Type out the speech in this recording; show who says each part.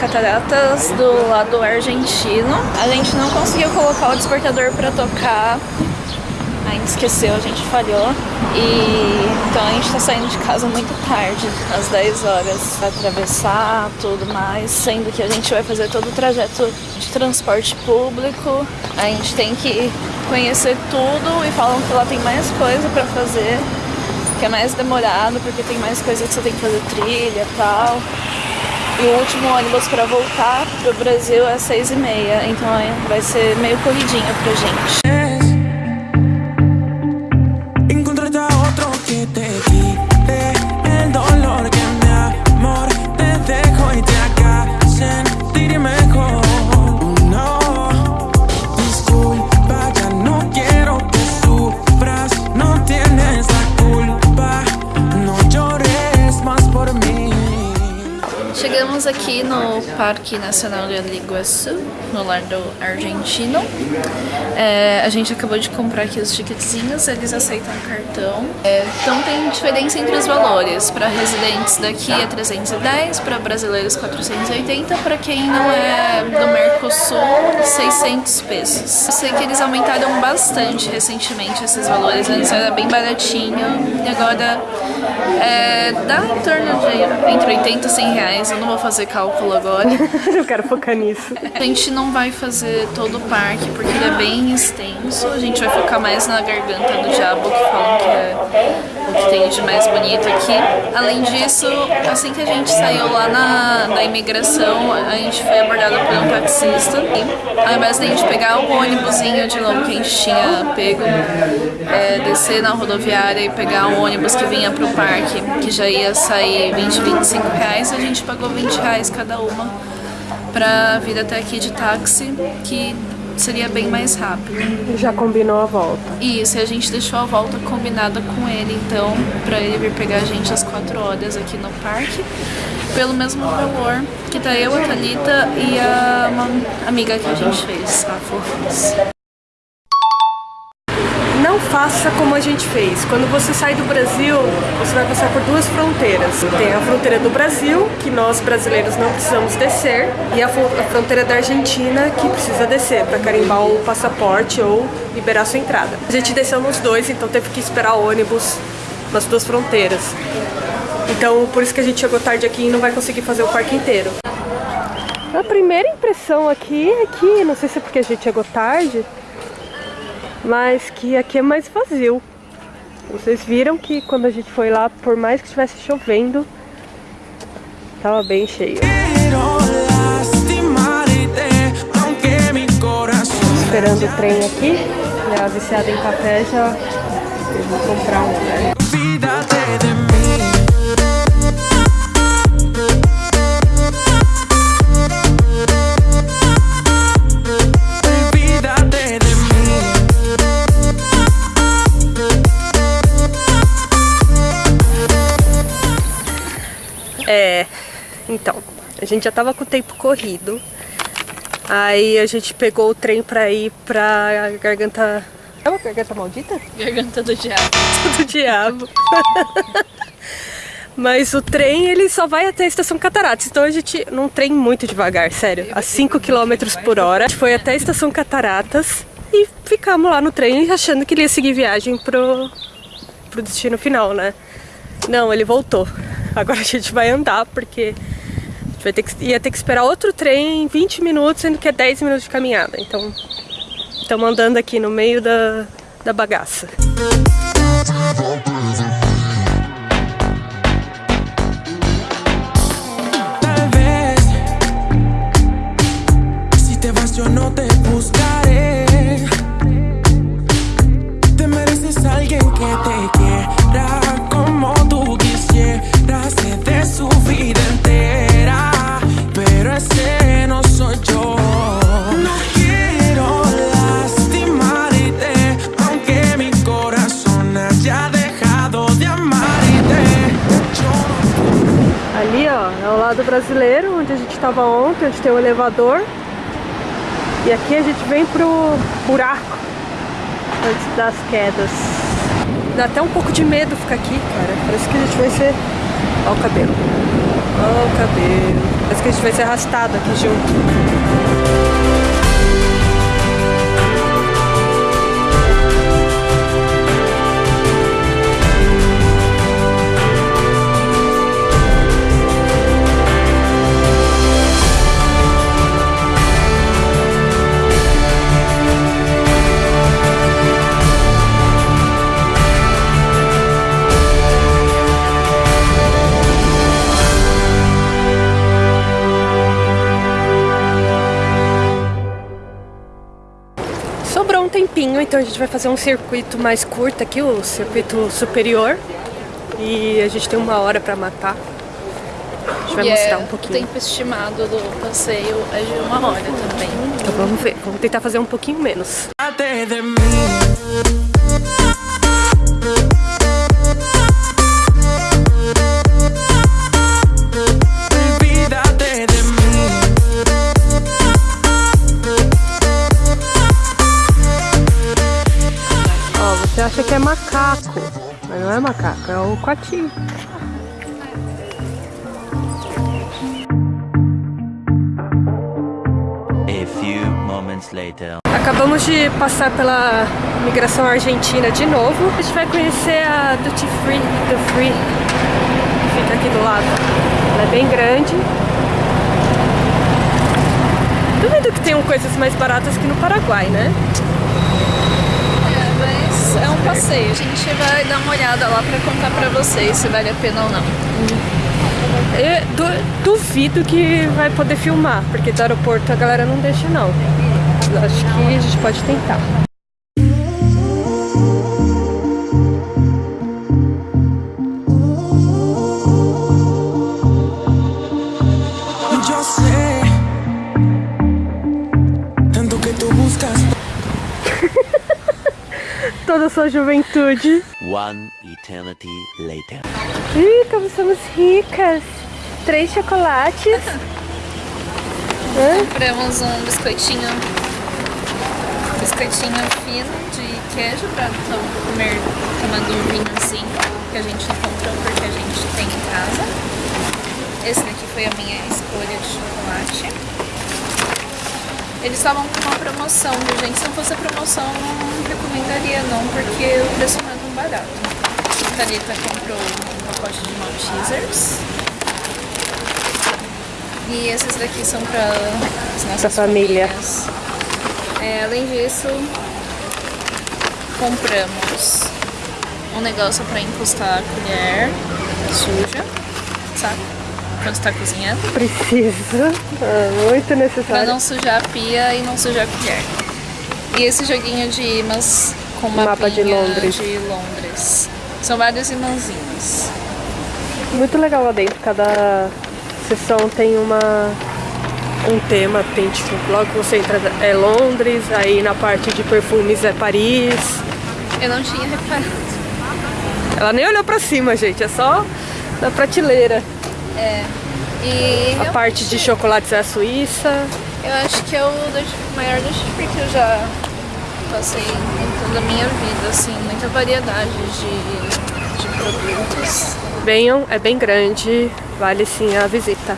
Speaker 1: cataratas do lado argentino. A gente não conseguiu colocar o despertador para tocar. A gente esqueceu, a gente falhou. E então a gente tá saindo de casa muito tarde, às 10 horas, pra atravessar tudo mais, sendo que a gente vai fazer todo o trajeto de transporte público. A gente tem que conhecer tudo e falam que lá tem mais coisa pra fazer que é mais demorado, porque tem mais coisa que você tem que fazer trilha e tal. E o último ônibus para voltar pro Brasil é às seis e meia, então vai ser meio corridinho pra gente. Aqui no Parque Nacional de Iguaçu, no lado argentino. É, a gente acabou de comprar aqui os ticketzinhos, eles aceitam cartão. É, então tem diferença entre os valores. Para residentes daqui é 310, para brasileiros 480, para quem não é do Mercosul 600 pesos. Eu sei que eles aumentaram bastante recentemente esses valores, antes era bem baratinho e agora é, dá em torno de entre 80 e 100 reais, eu não vou fazer cálculo agora.
Speaker 2: eu quero focar nisso.
Speaker 1: A gente não vai fazer todo o parque porque ele é bem extenso, a gente vai focar mais na garganta do diabo, que falam que é o que tem de mais bonito aqui. Além disso, assim que a gente saiu lá na, na imigração, a gente foi abordado por um taxista e ao invés a gente pegar o ônibusinho de novo que a gente tinha pego, é, descer na rodoviária e pegar um ônibus que vinha pro parque, que já ia sair 20, 25 reais, a gente pagou 20 reais cada uma pra vir até aqui de táxi, que seria bem mais rápido.
Speaker 2: Já combinou a volta?
Speaker 1: Isso, e a gente deixou a volta combinada com ele, então, pra ele vir pegar a gente às 4 horas aqui no parque, pelo mesmo valor que tá eu, a Thalita e a uma amiga que a gente fez, a Fofus
Speaker 2: não faça como a gente fez. Quando você sai do Brasil, você vai passar por duas fronteiras. Tem a fronteira do Brasil, que nós brasileiros não precisamos descer, e a, fronteira da Argentina, que precisa descer para carimbar o passaporte ou liberar sua entrada. A gente desceu nos dois, então teve que esperar ônibus nas duas fronteiras. Então, por isso que a gente chegou tarde aqui e não vai conseguir fazer o parque inteiro. A primeira impressão aqui é que, não sei se é porque a gente chegou tarde, mas que aqui é mais vazio. Vocês viram que quando a gente foi lá, por mais que estivesse chovendo, tava bem cheio. Esperando o trem aqui, e a viciada em café já eu vou comprar um, né? Então, a gente já tava com o tempo corrido. Aí a gente pegou o trem pra ir pra Garganta... É uma Garganta Maldita?
Speaker 1: Garganta do Diabo.
Speaker 2: do Diabo. Mas o trem, ele só vai até a Estação Cataratas. Então a gente, num trem muito devagar, sério. A 5 km por hora. A gente foi até a Estação Cataratas e ficamos lá no trem achando que ele ia seguir viagem pro, pro destino final, né? Não, ele voltou. Agora a gente vai andar, porque vai ter que, ia ter que esperar outro trem 20 minutos, sendo que é 10 minutos de caminhada. Então, estamos andando aqui no meio da, da bagaça. Lado brasileiro, onde a gente estava ontem, onde tem um elevador. E aqui a gente vem pro buraco antes das quedas. Dá até um pouco de medo ficar aqui, cara. Parece que a gente vai ser... Olha o cabelo. Olha o cabelo. Parece que a gente vai ser arrastado aqui junto. Sobrou um tempinho, então a gente vai fazer um circuito mais curto aqui, o circuito superior. E a gente tem uma hora pra matar. A gente vai
Speaker 1: E
Speaker 2: mostrar
Speaker 1: é,
Speaker 2: um
Speaker 1: O
Speaker 2: pouquinho.
Speaker 1: tempo estimado do passeio é de uma hora também.
Speaker 2: Então vamos ver, vamos tentar fazer um pouquinho menos.
Speaker 3: Olvídate de.
Speaker 2: Que é macaco, mas não é macaco, é o coati.
Speaker 4: A few moments later.
Speaker 2: Acabamos de passar pela migração argentina de novo. A gente vai conhecer a Duty Free, do Free, que fica aqui do lado. Ela é bem grande. Duvido que tenham coisas mais baratas que no Paraguai, né?
Speaker 1: É, mas é um passeio. A gente vai dar uma olhada lá pra contar pra vocês se vale a pena ou não.
Speaker 2: Eu du- duvido que vai poder filmar, porque do aeroporto a galera não deixa não. Mas Acho que a gente pode tentar.
Speaker 3: Yo sé
Speaker 2: Toda a sua juventude.
Speaker 4: One eternity later.
Speaker 2: Ih, como somos ricas! Três chocolates. Hã?
Speaker 1: Compramos um biscoitinho, biscoitinho fino de queijo pra comer tomando um vinhozinho que a gente não comprou porque a gente tem em casa. Esse daqui foi a minha escolha de chocolate. Eles estavam com uma promoção, gente? Se não fosse a promoção, não recomendaria não, porque o preço não é tão barato. A Thalita comprou um pacote de Maltesers. E esses daqui são para as nossas
Speaker 2: Pra família.
Speaker 1: famílias. É, além disso, compramos um negócio para encostar a colher suja, sabe? Quando está cozinhando.
Speaker 2: Precisa. Ah, muito necessário.
Speaker 1: não sujar a pia e não sujar a colher. E esse joguinho de imãs com uma
Speaker 2: Mapa de Londres.
Speaker 1: de Londres. São vários imãzinhos.
Speaker 2: Muito legal lá dentro. Cada sessão tem uma um tema, tem tipo, logo que você entra é Londres, aí na parte de perfumes é Paris.
Speaker 1: Eu não tinha reparado.
Speaker 2: Ela nem olhou pra cima, gente, é só na prateleira.
Speaker 1: É. E
Speaker 2: A parte de chocolates é a Suíça.
Speaker 1: eu acho que é o maior duty free que eu já passei em toda a minha vida, assim, muita variedade de, de produtos.
Speaker 2: Venham, é bem grande, vale sim a visita.